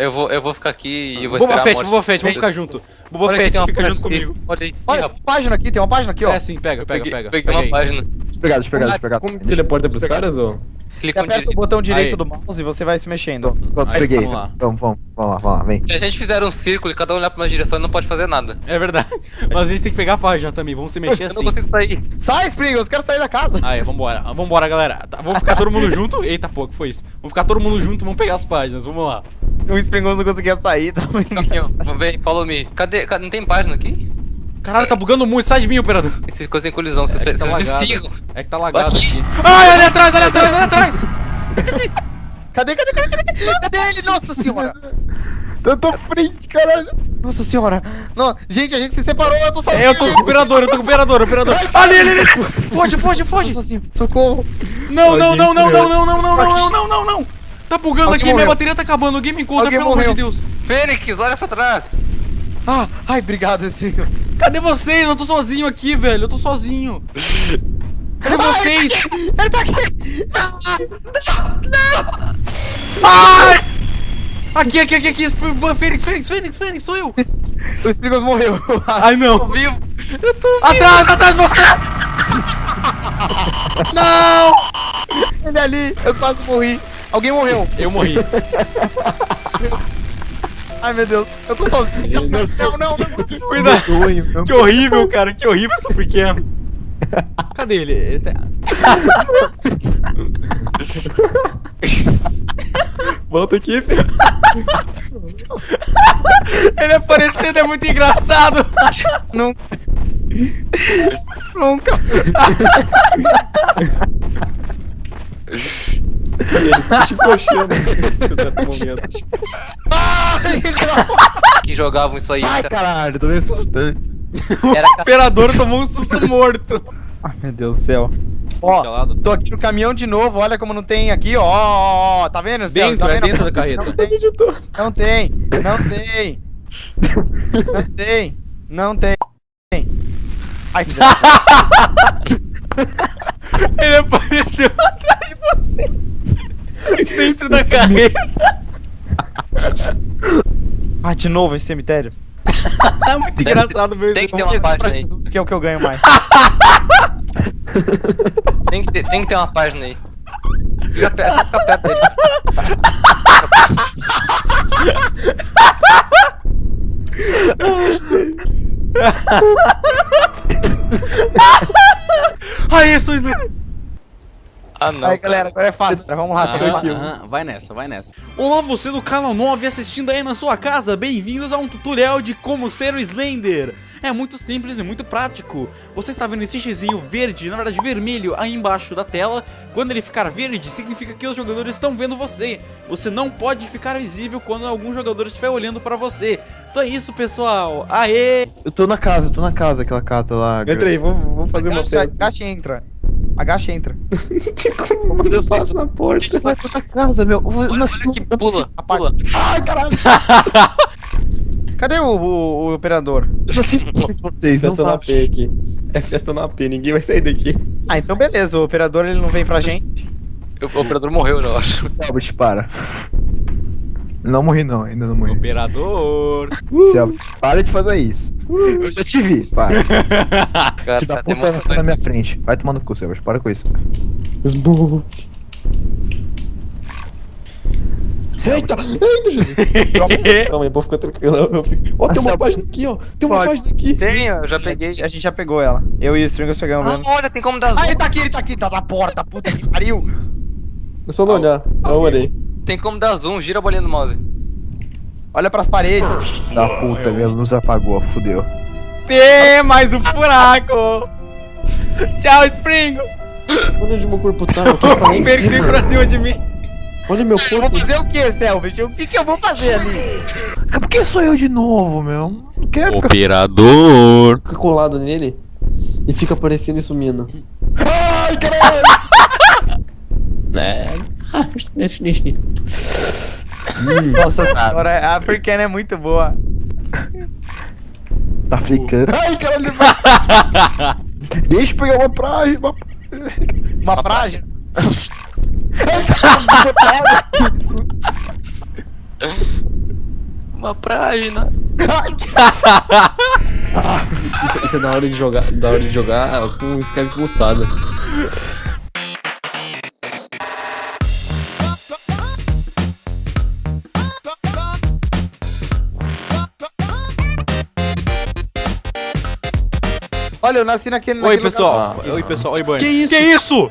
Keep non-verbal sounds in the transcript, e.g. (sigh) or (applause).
Eu vou, eu vou ficar aqui e vou Boba Fett. Boba Fett, vamos ficar junto. Boba Olha Fett, fica página junto aqui. comigo. Olha aí. Olha, rapaz. página aqui, tem uma página aqui, ó. É sim, pega, pega, Peguei- pega. Peguei pega uma aí. página. Deixa eu pegar, deixa eu pegar, deixa eu pegar. Como que teleporta pros caras? Você Clica no aperta o botão direito Aí. do mouse e você vai se mexendo. Pronto, Aí, peguei. vamos lá. Vamos, vamos, vamos lá, vamos lá, vem. Se a gente fizer um círculo e cada um olhar pra uma direção, não pode fazer nada. É verdade. Mas a gente tem que pegar a página também, vamos se mexer Eu assim. não consigo sair. Sai, Springles, quero sair da casa. Aí, vambora. Vambora, galera. Tá, vamos ficar todo mundo junto. Eita, pô, que foi isso? Vamos ficar todo mundo junto, vamos pegar as páginas, vamos lá. O Springles não conseguia sair também. Caminhão, vem, follow me. Cadê, cadê? Não tem página aqui? Caralho, tá bugando muito, sai de mim, operador. Esse coisa em colisão, vocês, É que tá vocês me sigam. É que tá lagado Aqui. aqui. Ai, ali atrás, ali atrás, ali atrás! Cadê, cadê, cadê, cadê? Cadê ele? Nossa senhora. Eu tô frente, caralho. Nossa senhora. Não, gente, a gente se separou, eu tô sozinho. Eu tô com o operador, eu tô com o operador, operador. Ali, ali, ali! Foge, foge, foge! Socorro. Não, não, não, não, não, não, não, não, não, não, não, não, não! Tá bugando Alguém aqui, minha morreu. bateria tá acabando, alguém me encontra, Alguém pelo amor de morreu. Deus. Fênix, olha pra trás. Ah, ai, obrigado, Springles. Cadê vocês? Eu tô sozinho aqui, velho, eu tô sozinho. Cadê vocês? Ele tá aqui. Ai! Aqui, aqui, aqui, aqui, Fênix, Fênix, Fênix, Fênix, sou eu! O Springles morreu. eu acho. Ai, não! Vivo. Atrás, atrás de você! (laughs) Não! Ele ali, eu quase morri. Alguém morreu. Eu morri. (laughs) Ai, meu Deus. Eu tô sozinho. Não, não, não. Cuidado. Sonho, meu. Que horrível, cara, que horrível essa freaking. Cadê ele? Ele tá... (laughs) Volta aqui, filho. Ele aparecendo é muito engraçado. (laughs) Nunca. Nunca. Ele se chicochando nesse exato momento. Ai, Que jogavam isso aí. Ai, caralho, tô meio assustando. Era O operador tomou um susto morto. Ai, meu Deus do céu. Ó, Calado. tô aqui no caminhão de novo, olha como não tem aqui, ó, ó, ó, tá vendo? Céu? Dentro, tá é vendo? dentro da carreta. Não tem, não tem, não tem, não tem, não tem. Ai, (laughs) filha da- Ele apareceu atrás de você. Dentro da carreta. Ah, de novo esse cemitério. É (laughs) muito engraçado mesmo. Tem que ter uma pra página aí. Que é o que eu ganho mais. (laughs) Tem que ter, tem que ter uma página aí. Fica perto, fica perto dele. (laughs) Ai, isso, isso. Ah, não. Aí, galera, agora é fácil. Vamos lá, tem uma- Aham, vai nessa, vai nessa. Olá, você do canal 9 assistindo aí na sua casa, bem-vindos a um tutorial de como ser o Slender. É muito simples e muito prático. Você está vendo esse xizinho verde, na verdade vermelho, aí embaixo da tela. Quando ele ficar verde, significa que os jogadores estão vendo você. Você não pode ficar visível quando algum jogador estiver olhando para você. Então é isso, pessoal. Aê! Eu tô na casa, eu tô na casa, aquela casa lá. Entra aí, vamos, vamos fazer uma Agacha, festa. agacha e entra. Agacha e entra. (laughs) Como eu passo na porta? Eu tô na casa, meu. Eu, Olha, não olha que pula, pula. Ai, caralho. (laughs) Cadê o, o- o operador? Eu não assisto vocês, Festa na. P aqui. É festa na P, ninguém vai sair daqui. Ah, então beleza, o operador ele não vem pra gente. O operador morreu, eu acho. Selbit, para. Não morri não, ainda não morri. Operador! Selbit, para de fazer isso. Eu já te vi, para. (laughs) Cara, Te dá tá puta na minha frente. Vai tomar no cu, Selbit, para com isso. Smoke. Eita! Eita, Jesus! Calma aí, (laughs) pode ficar tranquilo. Eu fico... Ó, tem uma página aqui, ó. Tem uma página aqui. Tem, eu já peguei. A gente já pegou ela. Eu e o Stringers pegamos. Ah, mesmo. olha, tem como dar zoom. Ah, ele tá aqui, ele tá aqui, tá na porta, puta que pariu. É só não olhar. Eu olhei. Tem como dar zoom, gira a bolinha do mouse. Olha pras paredes. Da puta, minha luz apagou, fudeu. Tem mais um furaco! Tchau, Springles! Olha onde meu corpo tá. Eu tô (laughs) veio cima. pra cima de mim. Olha meu Eu vou corpo. fazer o que, Selbit? O que que eu vou fazer ali? Por que sou eu de novo, meu? Não quero ficar... Operador! Fica colado nele e fica aparecendo e sumindo. (laughs) Ai, caralho. (laughs) É. Deixa, deixa. Nossa senhora, a Freaken é muito boa. Tá. Ai, caralho. Deixa eu pegar uma praia. Uma... Uma praia? Uma página. (laughs) Isso, isso é da hora de jogar, da hora de jogar com Skype mutado. Olha, eu nasci naquele. Oi, naquele pessoal. lugar. Oi, pessoal. Oi, Bunny. Que isso? Que isso?